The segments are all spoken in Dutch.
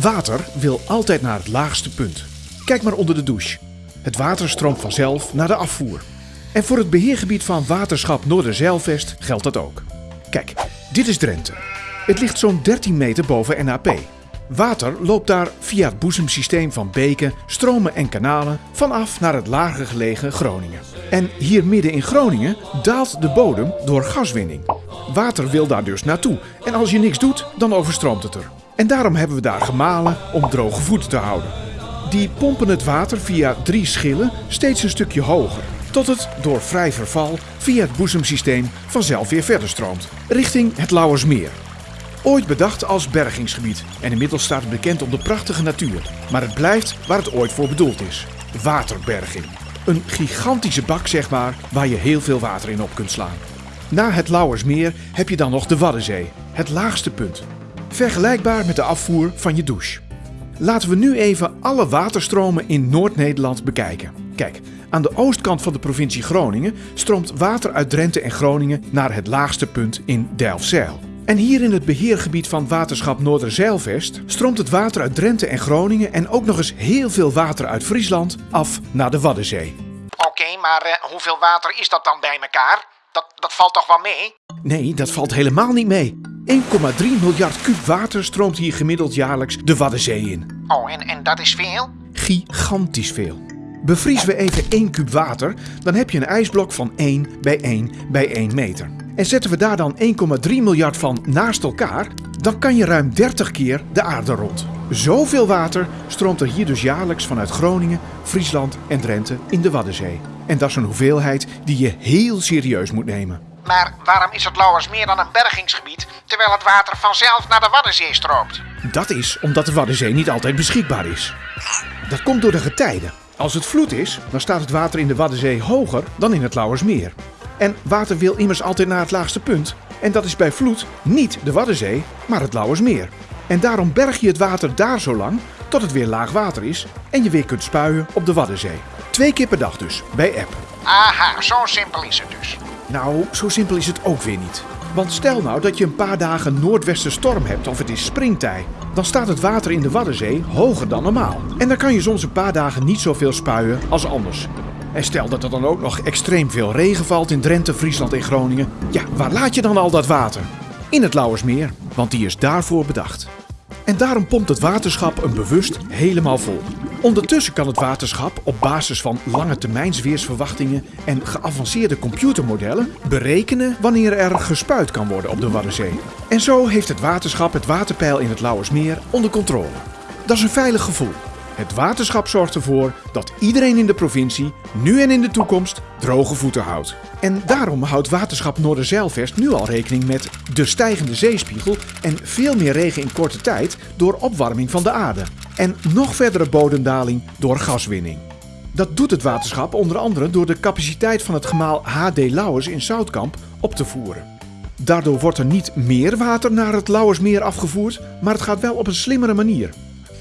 Water wil altijd naar het laagste punt. Kijk maar onder de douche. Het water stroomt vanzelf naar de afvoer. En voor het beheergebied van Waterschap Noorderzeilvest geldt dat ook. Kijk, dit is Drenthe. Het ligt zo'n 13 meter boven NAP. Water loopt daar via het boezemsysteem van beken, stromen en kanalen vanaf naar het lager gelegen Groningen. En hier midden in Groningen daalt de bodem door gaswinning. Water wil daar dus naartoe en als je niks doet, dan overstroomt het er. En daarom hebben we daar gemalen om droge voeten te houden. Die pompen het water via drie schillen steeds een stukje hoger, tot het door vrij verval via het boezemsysteem vanzelf weer verder stroomt, richting het Lauwersmeer. Ooit bedacht als bergingsgebied en inmiddels staat het bekend om de prachtige natuur. Maar het blijft waar het ooit voor bedoeld is: waterberging. Een gigantische bak, zeg maar, waar je heel veel water in op kunt slaan. Na het Lauwersmeer heb je dan nog de Waddenzee, het laagste punt. Vergelijkbaar met de afvoer van je douche. Laten we nu even alle waterstromen in Noord-Nederland bekijken. Kijk, aan de oostkant van de provincie Groningen stroomt water uit Drenthe en Groningen naar het laagste punt in Delfzijl. En hier in het beheergebied van Waterschap Noorderzeilvest stroomt het water uit Drenthe en Groningen en ook nog eens heel veel water uit Friesland af naar de Waddenzee. Oké, maar eh, hoeveel water is dat dan bij elkaar? Dat, dat valt toch wel mee? Nee, dat valt helemaal niet mee. 1,3 miljard kub water stroomt hier gemiddeld jaarlijks de Waddenzee in. Oh, en, en dat is veel? Gigantisch veel. Bevriezen we even 1 kub water, dan heb je een ijsblok van 1 bij 1 bij 1 meter. En zetten we daar dan 1,3 miljard van naast elkaar, dan kan je ruim 30 keer de aarde rond. Zoveel water stroomt er hier dus jaarlijks vanuit Groningen, Friesland en Drenthe in de Waddenzee. En dat is een hoeveelheid die je heel serieus moet nemen. Maar waarom is het Lauwersmeer dan een bergingsgebied, terwijl het water vanzelf naar de Waddenzee stroomt? Dat is omdat de Waddenzee niet altijd beschikbaar is. Dat komt door de getijden. Als het vloed is, dan staat het water in de Waddenzee hoger dan in het Lauwersmeer. En water wil immers altijd naar het laagste punt. En dat is bij vloed niet de Waddenzee, maar het Lauwersmeer. En daarom berg je het water daar zo lang tot het weer laag water is en je weer kunt spuien op de Waddenzee. Twee keer per dag dus, bij app. Aha, zo simpel is het dus. Nou, zo simpel is het ook weer niet. Want stel nou dat je een paar dagen noordwestenstorm hebt of het is springtij. Dan staat het water in de Waddenzee hoger dan normaal. En dan kan je soms een paar dagen niet zoveel spuien als anders. En stel dat er dan ook nog extreem veel regen valt in Drenthe, Friesland en Groningen. Ja, waar laat je dan al dat water? In het Lauwersmeer, want die is daarvoor bedacht. En daarom pompt het waterschap hem bewust helemaal vol. Ondertussen kan het waterschap op basis van lange termijnsweersverwachtingen en geavanceerde computermodellen berekenen wanneer er gespuit kan worden op de Waddenzee. En zo heeft het waterschap het waterpeil in het Lauwersmeer onder controle. Dat is een veilig gevoel. Het waterschap zorgt ervoor dat iedereen in de provincie nu en in de toekomst droge voeten houdt. En daarom houdt Waterschap Noorderzeilvest nu al rekening met de stijgende zeespiegel en veel meer regen in korte tijd door opwarming van de aarde. En nog verdere bodemdaling door gaswinning. Dat doet het waterschap onder andere door de capaciteit van het gemaal HD Lauwers in Zoutkamp op te voeren. Daardoor wordt er niet meer water naar het Lauwersmeer afgevoerd, maar het gaat wel op een slimmere manier.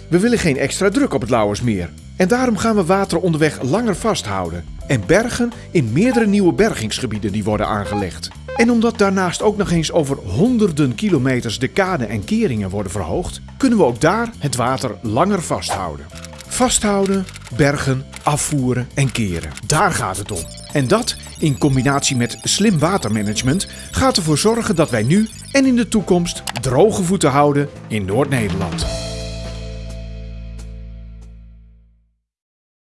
We willen geen extra druk op het Lauwersmeer. En daarom gaan we water onderweg langer vasthouden. En bergen in meerdere nieuwe bergingsgebieden die worden aangelegd. En omdat daarnaast ook nog eens over honderden kilometers de kade en keringen worden verhoogd, kunnen we ook daar het water langer vasthouden. Vasthouden, bergen, afvoeren en keren. Daar gaat het om. En dat, in combinatie met slim watermanagement, gaat ervoor zorgen dat wij nu en in de toekomst droge voeten houden in Noord-Nederland.